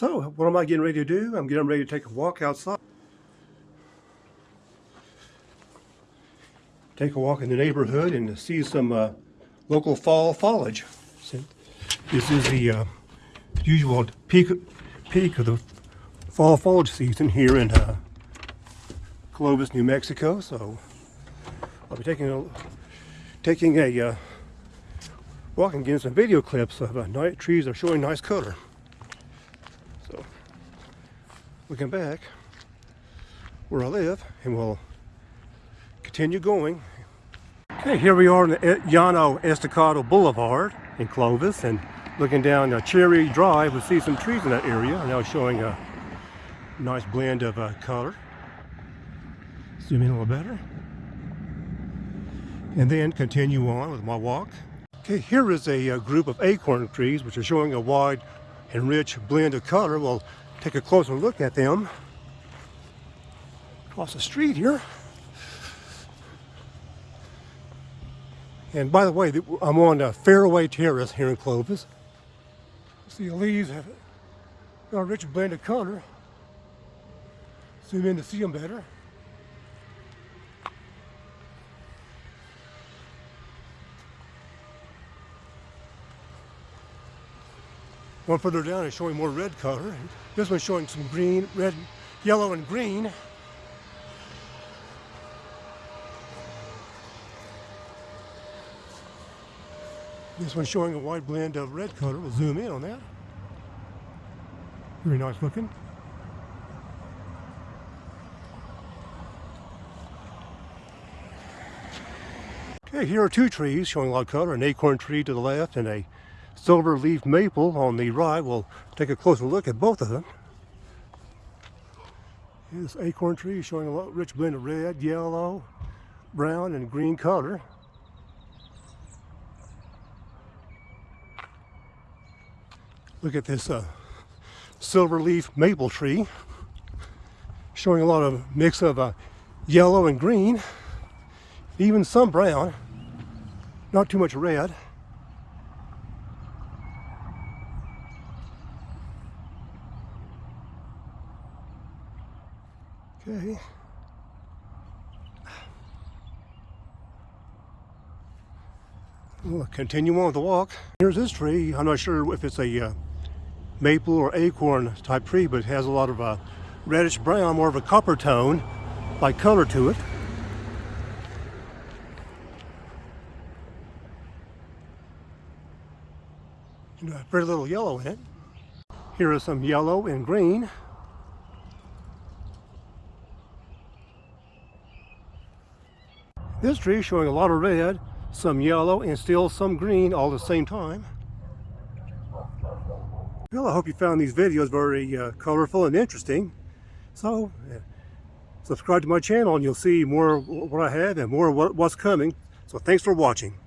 So, what am I getting ready to do? I'm getting ready to take a walk outside. Take a walk in the neighborhood and see some uh, local fall foliage. This is the uh, usual peak, peak of the fall foliage season here in uh, Clovis, New Mexico. So I'll be taking a taking a uh, walk and getting some video clips of uh, night trees are showing nice color. So looking back where I live and we'll continue going. Okay, here we are on the Llano Estacado Boulevard in Clovis and looking down Cherry Drive, we see some trees in that area now showing a nice blend of uh, color. Zoom in a little better. And then continue on with my walk. Okay, here is a, a uh, group of acorn trees which are showing a wide and rich blend of color. We'll take a closer look at them across the street here. And by the way, I'm on a Fairway Terrace here in Clovis. See the leaves have a rich blend of color. Zoom in to see them better. One further down is showing more red color. This one's showing some green, red, yellow, and green. This one's showing a wide blend of red color. We'll zoom in on that. Very nice looking. Okay, here are two trees showing a lot of color. An acorn tree to the left and a silver leaf maple on the right. We'll take a closer look at both of them. This acorn tree showing a rich blend of red, yellow, brown, and green color. Look at this uh, silver leaf maple tree showing a lot of mix of uh, yellow and green, even some brown, not too much red. Okay. We'll continue on with the walk. Here's this tree. I'm not sure if it's a uh, maple or acorn type tree, but it has a lot of uh, reddish brown, more of a copper tone like color to it. And, uh, very little yellow in it. Here is some yellow and green. This tree is showing a lot of red, some yellow, and still some green all at the same time. Well, I hope you found these videos very uh, colorful and interesting. So, uh, subscribe to my channel and you'll see more what I have and more what's coming. So thanks for watching.